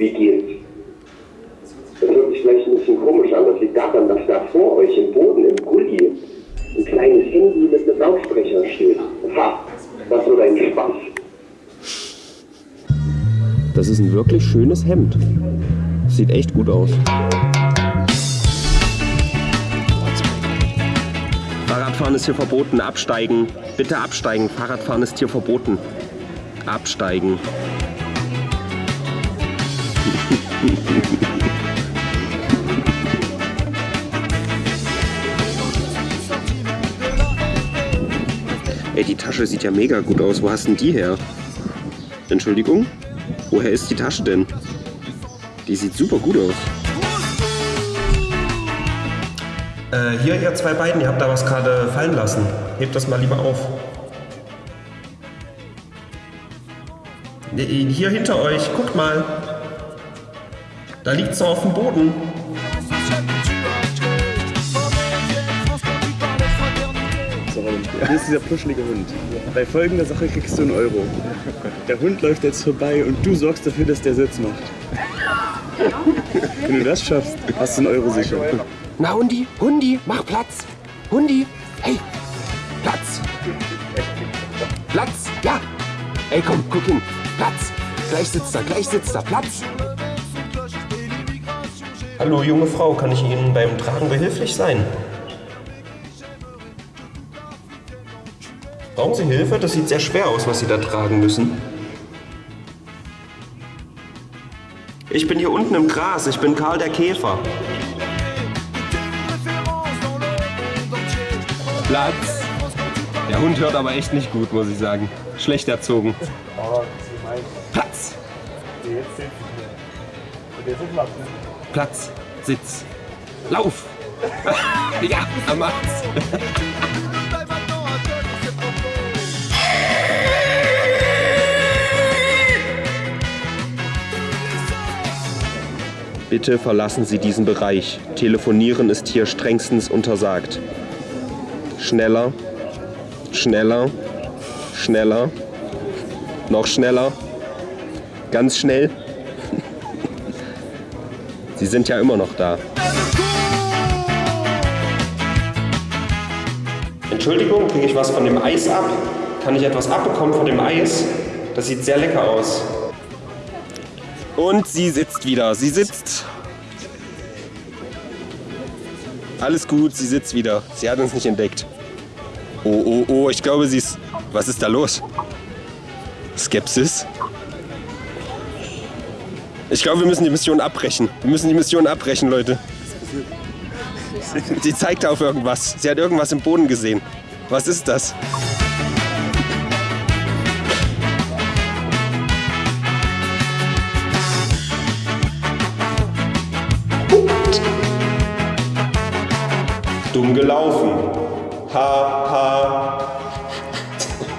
Wie geht's? Das hört sich vielleicht ein bisschen komisch an. Das liegt daran, dass da vor euch im Boden, im Gully, ein kleines Handy mit einem Lautsprecher steht. Ha, das wird ein Spaß. Das ist ein wirklich schönes Hemd. Sieht echt gut aus. Fahrradfahren ist hier verboten. Absteigen. Bitte absteigen. Fahrradfahren ist hier verboten. Absteigen. Ey, die Tasche sieht ja mega gut aus. Wo hast denn die her? Entschuldigung? Woher ist die Tasche denn? Die sieht super gut aus. Äh, hier, ihr zwei beiden, ihr habt da was gerade fallen lassen. Hebt das mal lieber auf. Hier hinter euch, guckt mal. Da liegt so auf dem Boden. So, hier ist dieser puschelige Hund. Bei folgender Sache kriegst du einen Euro. Der Hund läuft jetzt vorbei und du sorgst dafür, dass der Sitz macht. Wenn du das schaffst, hast du einen Euro sicher. Na, Hundi, Hundi, mach Platz. Hundi, hey, Platz. Platz, ja. Ey, komm, guck hin. Platz. Gleich sitzt er, gleich sitzt er. Platz. Hallo, junge Frau, kann ich Ihnen beim Tragen behilflich sein? Brauchen Sie Hilfe? Das sieht sehr schwer aus, was Sie da tragen müssen. Ich bin hier unten im Gras. Ich bin Karl der Käfer. Platz. Der Hund hört aber echt nicht gut, muss ich sagen. Schlecht erzogen. Platz. Platz. Sitz. Lauf. ja, er macht's. Bitte verlassen Sie diesen Bereich. Telefonieren ist hier strengstens untersagt. Schneller, schneller, schneller, noch schneller, ganz schnell. Sie sind ja immer noch da. Entschuldigung, kriege ich was von dem Eis ab? Kann ich etwas abbekommen von dem Eis? Das sieht sehr lecker aus. Und sie sitzt wieder. Sie sitzt. Alles gut, sie sitzt wieder. Sie hat uns nicht entdeckt. Oh, oh, oh, ich glaube, sie ist... Was ist da los? Skepsis? Ich glaube, wir müssen die Mission abbrechen. Wir müssen die Mission abbrechen, Leute. Sie zeigt auf irgendwas. Sie hat irgendwas im Boden gesehen. Was ist das? Dumm gelaufen. Ha, ha.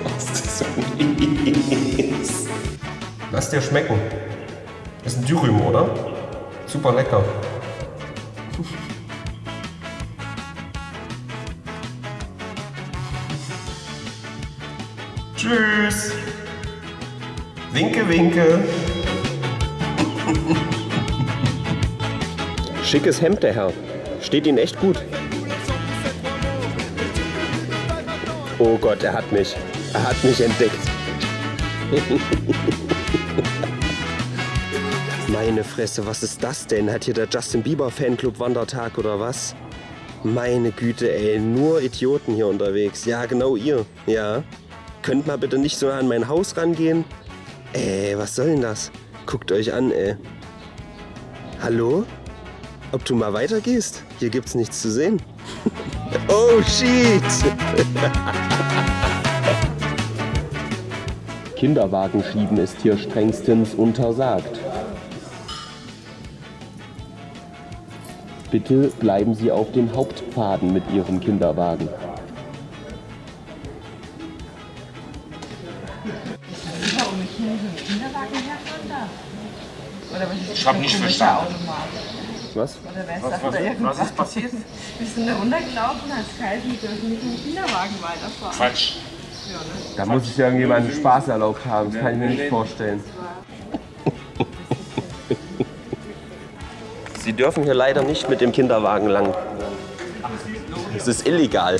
Was ist das für mies? Lass dir schmecken. Das ist ein Dürüm, oder? Super lecker. Tschüss. Winke, winke. Schickes Hemd, der Herr. Steht Ihnen echt gut. Oh Gott, er hat mich. Er hat mich entdeckt. Meine Fresse, was ist das denn? Hat hier der Justin Bieber Fanclub Wandertag oder was? Meine Güte, ey, nur Idioten hier unterwegs. Ja, genau ihr. Ja. Könnt mal bitte nicht so an mein Haus rangehen? Ey, was soll denn das? Guckt euch an, ey. Hallo? Ob du mal weitergehst? Hier gibt's nichts zu sehen. oh, shit! Kinderwagen schieben ist hier strengstens untersagt. Bitte bleiben Sie auf den Hauptpfaden mit Ihrem Kinderwagen. Ich habe nicht verstanden. Was? Was- was- was ist passiert? Bist du da runtergelaufen, hast kalt, wir dürfen mit dem Kinderwagen weiterfahren. Quatsch. Ja, ne? Da muss sich irgendjemand Spaß erlaubt haben. Das kann ich mir nicht vorstellen. Sie dürfen hier leider nicht mit dem Kinderwagen lang. Es ist illegal.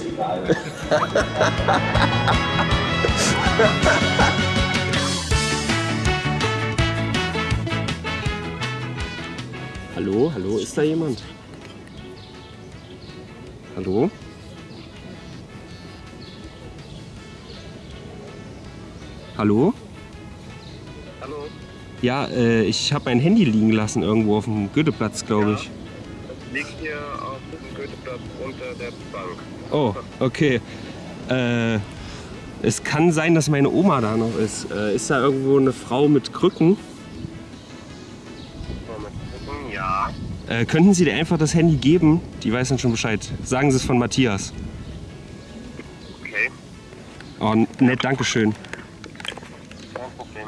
hallo, hallo, ist da jemand? Hallo? Hallo? Ja, äh, ich habe mein Handy liegen lassen irgendwo auf dem Goetheplatz, glaube ich. Liegt hier auf dem Goetheplatz unter der Bank. Oh, okay. Äh, es kann sein, dass meine Oma da noch ist. Äh, ist da irgendwo eine Frau mit Krücken? Ja. Äh, könnten Sie dir einfach das Handy geben? Die weiß dann schon Bescheid. Sagen Sie es von Matthias. Okay. Oh, nett, Dankeschön. Kein Problem.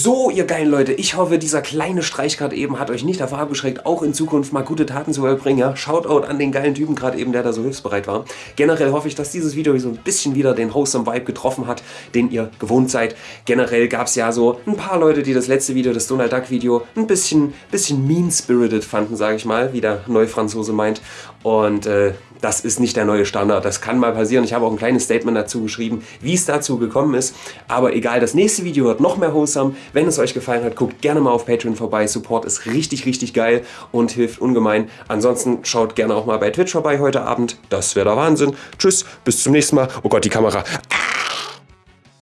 So, ihr geilen Leute, ich hoffe, dieser kleine Streich gerade eben hat euch nicht davor abgeschreckt, auch in Zukunft mal gute Taten zu vollbringen. Ja? Shoutout an den geilen Typen gerade eben, der da so hilfsbereit war. Generell hoffe ich, dass dieses Video so ein bisschen wieder den Wholesome Vibe getroffen hat, den ihr gewohnt seid. Generell gab es ja so ein paar Leute, die das letzte Video, das Donald Duck Video, ein bisschen, bisschen mean-spirited fanden, sage ich mal, wie der Neufranzose meint. Und äh, das ist nicht der neue Standard. Das kann mal passieren. Ich habe auch ein kleines Statement dazu geschrieben, wie es dazu gekommen ist. Aber egal, das nächste Video wird noch mehr wholesome. Wenn es euch gefallen hat, guckt gerne mal auf Patreon vorbei. Support ist richtig, richtig geil und hilft ungemein. Ansonsten schaut gerne auch mal bei Twitch vorbei heute Abend. Das wäre der Wahnsinn. Tschüss, bis zum nächsten Mal. Oh Gott, die Kamera. Ah!